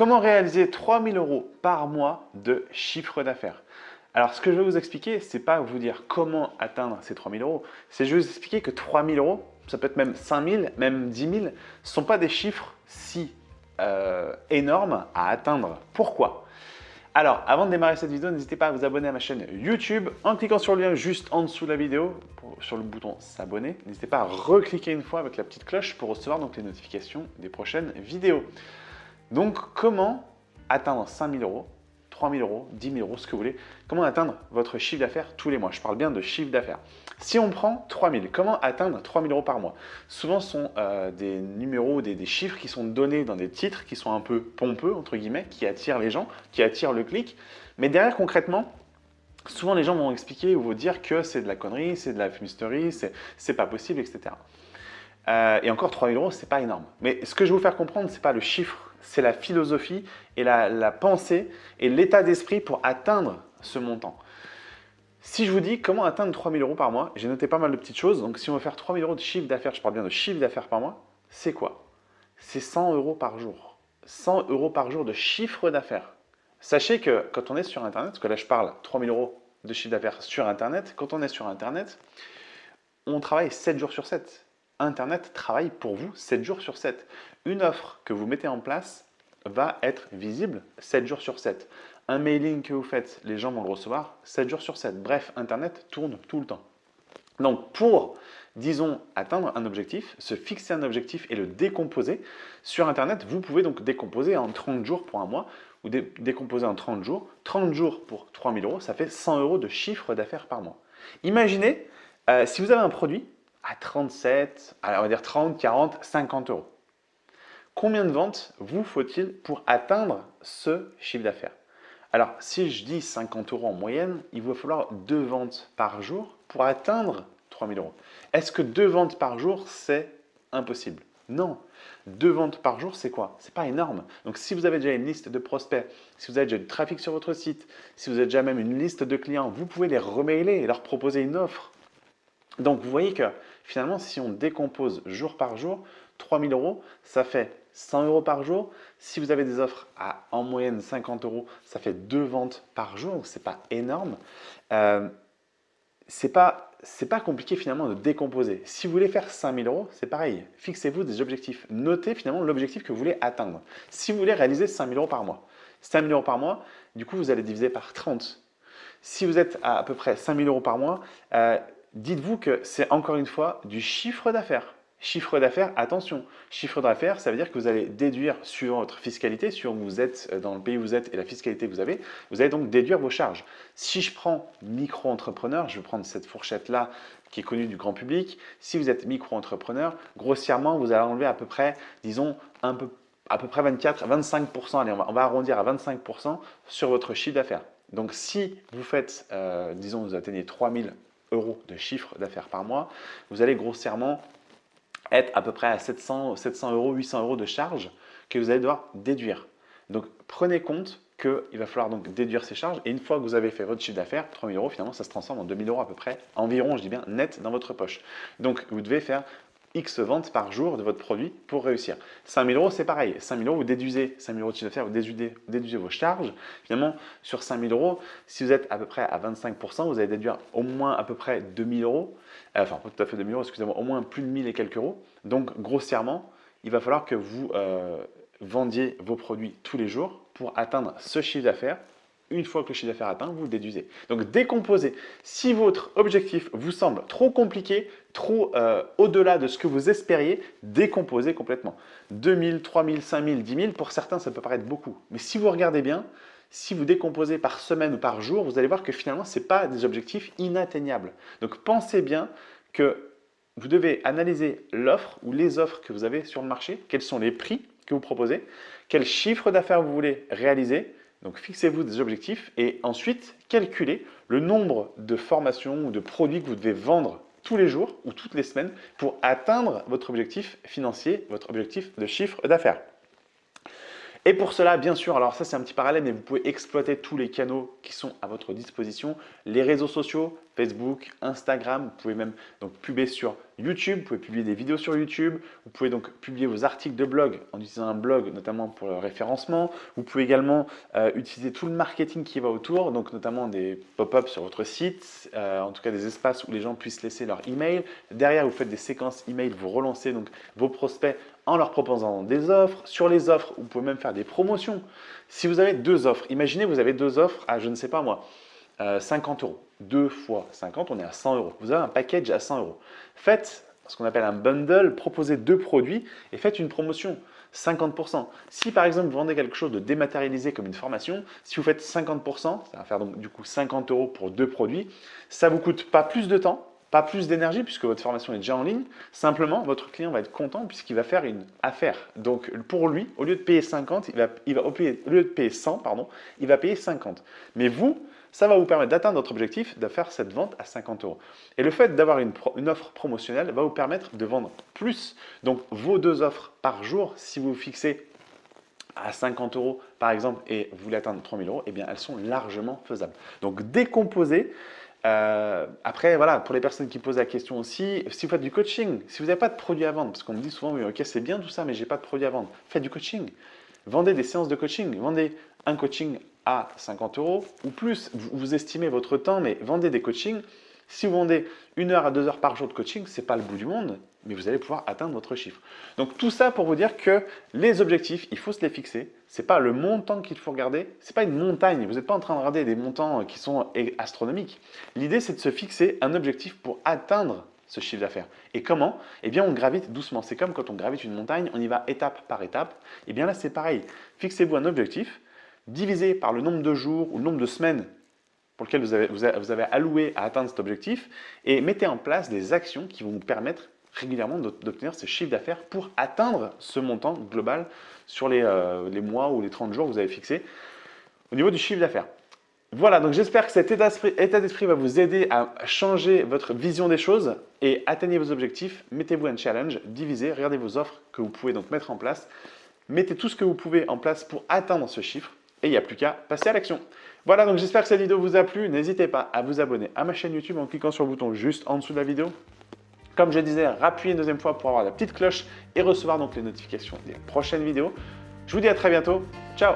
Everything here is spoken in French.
Comment réaliser 3000 euros par mois de chiffre d'affaires? Alors, ce que je vais vous expliquer, ce n'est pas vous dire comment atteindre ces 3000 euros, c'est vais vous expliquer que 3000 euros, ça peut être même 5000, même 10 000, ce ne sont pas des chiffres si euh, énormes à atteindre. Pourquoi? Alors, avant de démarrer cette vidéo, n'hésitez pas à vous abonner à ma chaîne YouTube en cliquant sur le lien juste en dessous de la vidéo, sur le bouton s'abonner. N'hésitez pas à recliquer une fois avec la petite cloche pour recevoir donc les notifications des prochaines vidéos. Donc, comment atteindre 5000 euros, 3000 euros, 10 000 euros, ce que vous voulez? Comment atteindre votre chiffre d'affaires tous les mois? Je parle bien de chiffre d'affaires. Si on prend 3000, comment atteindre 3000 euros par mois? Souvent, ce sont euh, des numéros, des, chiffres qui sont donnés dans des titres qui sont un peu pompeux, entre guillemets, qui attirent les gens, qui attirent le clic. Mais derrière, concrètement, souvent les gens vont expliquer ou vous dire que c'est de la connerie, c'est de la fumisterie, c'est pas possible, etc. Euh, et encore 3000 euros, c'est pas énorme. Mais ce que je vais vous faire comprendre, c'est pas le chiffre c'est la philosophie et la, pensée et l'état d'esprit pour atteindre ce montant. Si je vous dis comment atteindre 3000 euros par mois, j'ai noté pas mal de petites choses. Donc, si on veut faire 3000 euros de chiffre d'affaires, je parle bien de chiffre d'affaires par mois, c'est quoi? C'est 100 euros par jour. 100 euros par jour de chiffre d'affaires. Sachez que quand on est sur Internet, parce que là je parle 3000 euros de chiffre d'affaires sur Internet, quand on est sur Internet, on travaille 7 jours sur 7. Internet travaille pour vous 7 jours sur 7. Une offre que vous mettez en place va être visible 7 jours sur 7. Un mailing que vous faites, les gens vont le recevoir 7 jours sur 7. Bref, Internet tourne tout le temps. Donc pour, disons, atteindre un objectif, se fixer un objectif et le décomposer, sur Internet, vous pouvez donc décomposer en 30 jours pour un mois ou décomposer en 30 jours. 30 jours pour 3000 euros, ça fait 100 euros de chiffre d'affaires par mois. Imaginez, euh, si vous avez un produit à 37, on va dire 30, 40, 50 euros. Combien de ventes vous faut-il pour atteindre ce chiffre d'affaires? Alors, si je dis 50 euros en moyenne, il va falloir deux ventes par jour pour atteindre 3000 euros. Est-ce que deux ventes par jour, c'est impossible? Non. Deux ventes par jour, c'est quoi? C'est pas énorme. Donc, si vous avez déjà une liste de prospects, si vous avez déjà du trafic sur votre site, si vous avez déjà même une liste de clients, vous pouvez les remailer et leur proposer une offre donc, vous voyez que finalement, si on décompose jour par jour, 3000 euros, ça fait 100 euros par jour. Si vous avez des offres à en moyenne 50 euros, ça fait deux ventes par jour, ce n'est pas énorme. Euh, ce n'est pas, pas compliqué finalement de décomposer. Si vous voulez faire 5000 euros, c'est pareil. Fixez-vous des objectifs. Notez finalement l'objectif que vous voulez atteindre. Si vous voulez réaliser 5000 euros par mois, 5000 euros par mois, du coup, vous allez diviser par 30. Si vous êtes à à peu près 5000 euros par mois, euh, dites-vous que c'est encore une fois du chiffre d'affaires. Chiffre d'affaires, attention, chiffre d'affaires, ça veut dire que vous allez déduire sur votre fiscalité, sur où vous êtes, euh, dans le pays où vous êtes et la fiscalité que vous avez, vous allez donc déduire vos charges. Si je prends micro-entrepreneur, je vais prendre cette fourchette-là qui est connue du grand public. Si vous êtes micro-entrepreneur, grossièrement, vous allez enlever à peu près, disons, un peu, à peu près 24, 25%, allez, on va, on va arrondir à 25% sur votre chiffre d'affaires. Donc si vous faites, euh, disons, vous atteignez 3000 euros de chiffre d'affaires par mois, vous allez grossièrement être à peu près à 700, 700 euros, 800 euros de charges que vous allez devoir déduire. Donc prenez compte qu'il va falloir donc déduire ces charges et une fois que vous avez fait votre chiffre d'affaires, 3000 euros, finalement ça se transforme en 2000 euros à peu près, environ, je dis bien, net dans votre poche. Donc vous devez faire X ventes par jour de votre produit pour réussir. 5000 euros, c'est pareil. 5000 euros, vous déduisez 5000 euros de chiffre d'affaires, vous déduisez, vos charges. Finalement, sur 5000 euros, si vous êtes à peu près à 25%, vous allez déduire au moins à peu près 2000 euros. Euh, enfin, pas tout à fait 2000 euros, excusez-moi, au moins plus de 1000 et quelques euros. Donc, grossièrement, il va falloir que vous euh, vendiez vos produits tous les jours pour atteindre ce chiffre d'affaires une fois que le chiffre d'affaires atteint, vous déduisez. Donc décomposez. Si votre objectif vous semble trop compliqué, trop euh, au-delà de ce que vous espériez, décomposez complètement. 2000, 3000, 5000, 10 000, pour certains, ça peut paraître beaucoup. Mais si vous regardez bien, si vous décomposez par semaine ou par jour, vous allez voir que finalement, ce n'est pas des objectifs inatteignables. Donc pensez bien que vous devez analyser l'offre ou les offres que vous avez sur le marché, quels sont les prix que vous proposez, quel chiffre d'affaires vous voulez réaliser, donc fixez-vous des objectifs et ensuite calculez le nombre de formations ou de produits que vous devez vendre tous les jours ou toutes les semaines pour atteindre votre objectif financier, votre objectif de chiffre d'affaires. Et pour cela, bien sûr, alors ça c'est un petit parallèle, mais vous pouvez exploiter tous les canaux qui sont à votre disposition. Les réseaux sociaux, Facebook, Instagram, vous pouvez même donc publier sur YouTube, vous pouvez publier des vidéos sur YouTube, vous pouvez donc publier vos articles de blog en utilisant un blog notamment pour le référencement. Vous pouvez également euh, utiliser tout le marketing qui va autour, donc notamment des pop-ups sur votre site, euh, en tout cas des espaces où les gens puissent laisser leur email. Derrière, vous faites des séquences email, vous relancez donc vos prospects en leur proposant des offres. Sur les offres, vous pouvez même faire des promotions. Si vous avez deux offres, imaginez vous avez deux offres à, je ne sais pas moi, 50 euh, euros. 2 fois 50, on est à 100 euros. Vous avez un package à 100 euros. Faites ce qu'on appelle un bundle, proposez deux produits et faites une promotion. 50%. Si par exemple vous vendez quelque chose de dématérialisé comme une formation, si vous faites 50%, ça va faire donc du coup 50 euros pour deux produits, ça ne vous coûte pas plus de temps, pas plus d'énergie puisque votre formation est déjà en ligne. Simplement, votre client va être content puisqu'il va faire une affaire. Donc pour lui, au lieu de payer 50, il va, il va au lieu de payer 100, pardon, il va payer 50. Mais vous, ça va vous permettre d'atteindre votre objectif de faire cette vente à 50 euros. Et le fait d'avoir une, offre promotionnelle va vous permettre de vendre plus. Donc vos deux offres par jour, si vous fixez à 50 euros par exemple et vous voulez atteindre 3000 euros, eh bien elles sont largement faisables. Donc décomposez. Euh, après, voilà, pour les personnes qui posent la question aussi, si vous faites du coaching, si vous n'avez pas de produit à vendre, parce qu'on me dit souvent, oui, ok, c'est bien tout ça, mais j'ai pas de produit à vendre, faites du coaching. Vendez des séances de coaching, vendez un coaching à 50 euros ou plus. Vous, estimez votre temps, mais vendez des coachings. Si vous vendez une heure à deux heures par jour de coaching, ce n'est pas le bout du monde, mais vous allez pouvoir atteindre votre chiffre. Donc tout ça pour vous dire que les objectifs, il faut se les fixer. Ce n'est pas le montant qu'il faut regarder, ce n'est pas une montagne. Vous n'êtes pas en train de regarder des montants qui sont astronomiques. L'idée, c'est de se fixer un objectif pour atteindre ce chiffre d'affaires. Et comment? Eh bien, on gravite doucement. C'est comme quand on gravite une montagne, on y va étape par étape. Eh bien là, c'est pareil. Fixez-vous un objectif, divisé par le nombre de jours ou le nombre de semaines pour lesquelles vous avez, alloué à atteindre cet objectif et mettez en place des actions qui vont vous permettre régulièrement d'obtenir ce chiffre d'affaires pour atteindre ce montant global sur les, euh, mois ou les 30 jours que vous avez fixés au niveau du chiffre d'affaires. Voilà, donc j'espère que cet état d'esprit va vous aider à changer votre vision des choses et atteignez vos objectifs. Mettez-vous un challenge, divisez, regardez vos offres que vous pouvez donc mettre en place. Mettez tout ce que vous pouvez en place pour atteindre ce chiffre et il n'y a plus qu'à passer à l'action. Voilà, donc j'espère que cette vidéo vous a plu. N'hésitez pas à vous abonner à ma chaîne YouTube en cliquant sur le bouton juste en dessous de la vidéo. Comme je disais, rappuyez une deuxième fois pour avoir la petite cloche et recevoir donc les notifications des prochaines vidéos. Je vous dis à très bientôt. Ciao